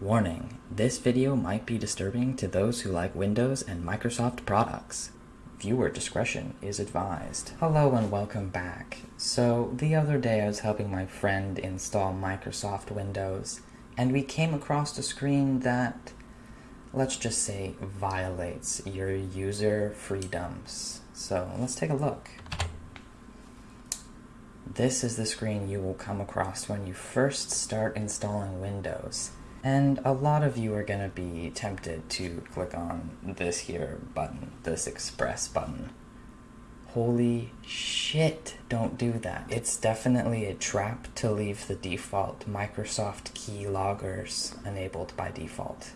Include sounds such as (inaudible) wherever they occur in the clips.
Warning, this video might be disturbing to those who like Windows and Microsoft products. Viewer discretion is advised. Hello and welcome back. So, the other day I was helping my friend install Microsoft Windows, and we came across a screen that, let's just say, violates your user freedoms. So, let's take a look. This is the screen you will come across when you first start installing Windows. And a lot of you are going to be tempted to click on this here button, this express button. Holy shit, don't do that. It's definitely a trap to leave the default Microsoft key loggers enabled by default.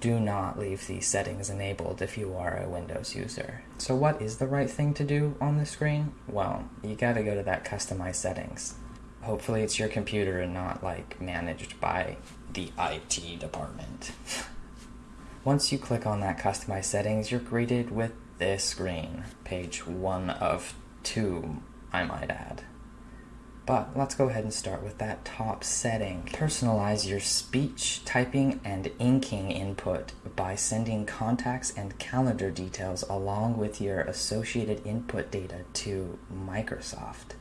Do not leave these settings enabled if you are a Windows user. So what is the right thing to do on the screen? Well, you gotta go to that customize settings. Hopefully it's your computer and not like managed by the IT department. (laughs) Once you click on that customize settings, you're greeted with this screen. Page one of two, I might add. But let's go ahead and start with that top setting. Personalize your speech, typing, and inking input by sending contacts and calendar details along with your associated input data to Microsoft.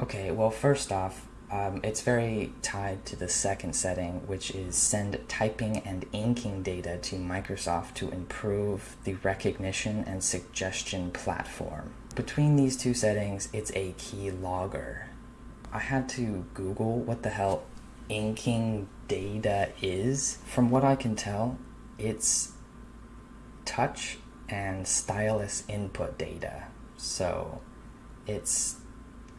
Okay, well first off, um, it's very tied to the second setting, which is send typing and inking data to Microsoft to improve the recognition and suggestion platform. Between these two settings, it's a key logger. I had to Google what the hell inking data is. From what I can tell, it's touch and stylus input data. So it's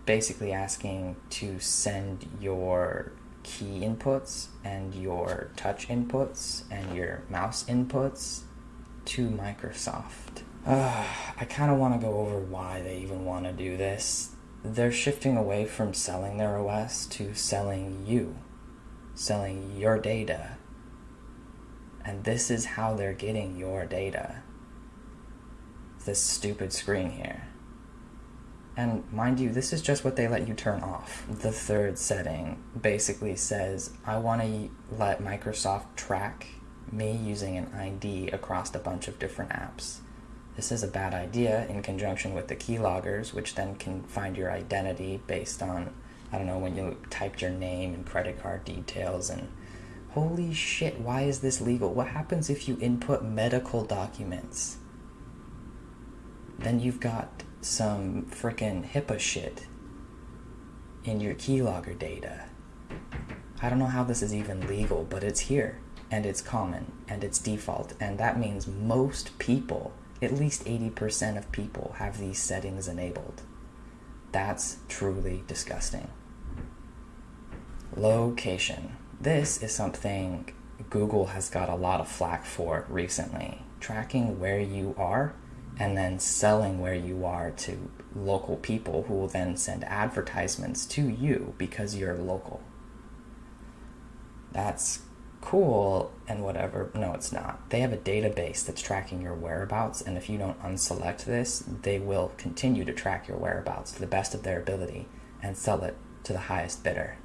basically asking to send your key inputs and your touch inputs and your mouse inputs to Microsoft. Uh, (sighs) I kind of want to go over why they even want to do this. They're shifting away from selling their OS to selling you, selling your data. And this is how they're getting your data. This stupid screen here. And mind you, this is just what they let you turn off. The third setting basically says, I want to let Microsoft track me using an ID across a bunch of different apps. This is a bad idea in conjunction with the keyloggers, which then can find your identity based on, I don't know, when you typed your name and credit card details and holy shit, why is this legal? What happens if you input medical documents? Then you've got some freaking HIPAA shit in your keylogger data. I don't know how this is even legal, but it's here, and it's common, and it's default, and that means most people, at least 80% of people, have these settings enabled. That's truly disgusting. Location. This is something Google has got a lot of flack for recently. Tracking where you are and then selling where you are to local people who will then send advertisements to you because you're local. That's cool and whatever. No, it's not. They have a database that's tracking your whereabouts, and if you don't unselect this, they will continue to track your whereabouts to the best of their ability and sell it to the highest bidder.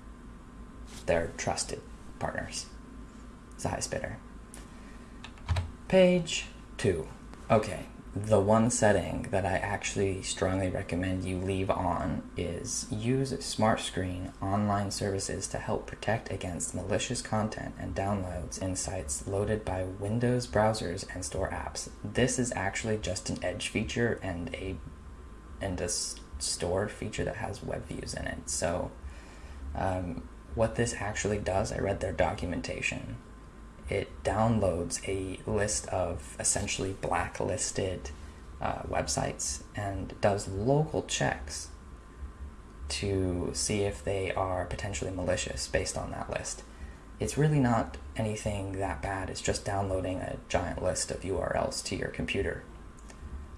They're trusted partners. It's the highest bidder. Page two. Okay, the one setting that I actually strongly recommend you leave on is use Smart Screen online services to help protect against malicious content and downloads in sites loaded by Windows browsers and store apps. This is actually just an Edge feature and a and a store feature that has web views in it. So um, what this actually does, I read their documentation it downloads a list of essentially blacklisted uh, websites and does local checks to see if they are potentially malicious based on that list. It's really not anything that bad, it's just downloading a giant list of URLs to your computer.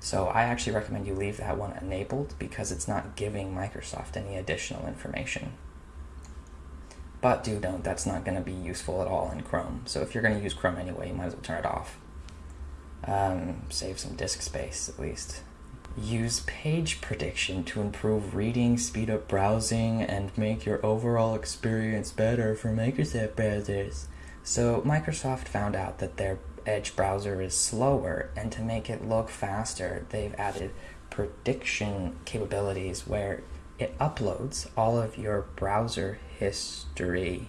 So I actually recommend you leave that one enabled because it's not giving Microsoft any additional information. But do note that's not going to be useful at all in Chrome. So if you're going to use Chrome anyway, you might as well turn it off. Um, save some disk space at least. Use page prediction to improve reading, speed up browsing, and make your overall experience better for Microsoft browsers. So, Microsoft found out that their Edge browser is slower, and to make it look faster, they've added prediction capabilities where it uploads all of your browser history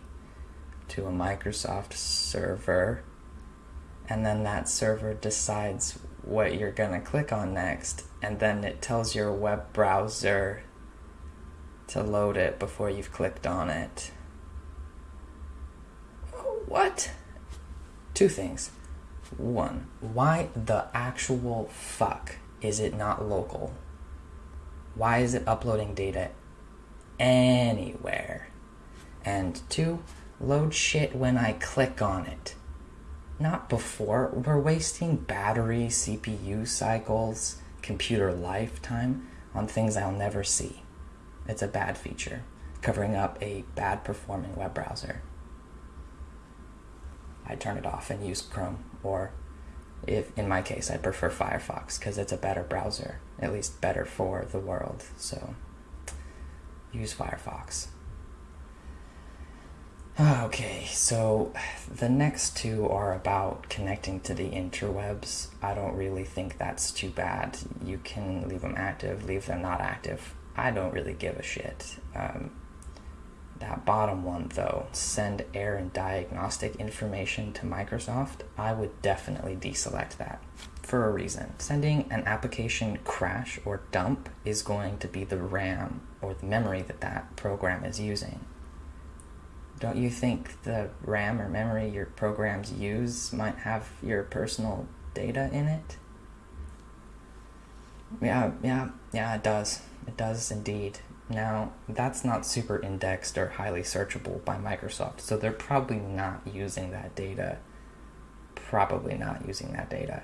to a Microsoft server, and then that server decides what you're going to click on next, and then it tells your web browser to load it before you've clicked on it. What? Two things. One, why the actual fuck is it not local? Why is it uploading data anywhere? And two, load shit when I click on it. Not before. We're wasting battery, CPU cycles, computer lifetime on things I'll never see. It's a bad feature, covering up a bad performing web browser. I turn it off and use Chrome, or if in my case, I prefer Firefox because it's a better browser, at least better for the world. So use Firefox. Okay, so the next two are about connecting to the interwebs. I don't really think that's too bad. You can leave them active, leave them not active. I don't really give a shit. Um, that bottom one, though, send error and diagnostic information to Microsoft, I would definitely deselect that for a reason. Sending an application crash or dump is going to be the RAM or the memory that that program is using. Don't you think the RAM or memory your programs use might have your personal data in it? Yeah, yeah, yeah, it does. It does indeed. Now, that's not super indexed or highly searchable by Microsoft, so they're probably not using that data. Probably not using that data.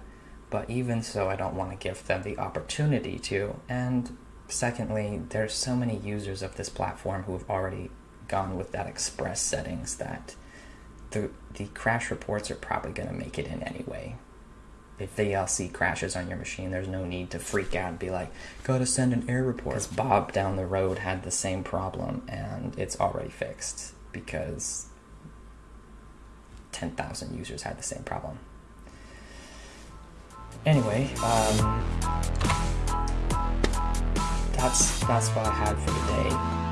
But even so, I don't want to give them the opportunity to. And secondly, there's so many users of this platform who have already gone with that express settings that the, the crash reports are probably going to make it in anyway if VLC crashes on your machine, there's no need to freak out and be like, gotta send an error report. Because Bob down the road had the same problem and it's already fixed because 10,000 users had the same problem. Anyway, um, that's that's what I had for today.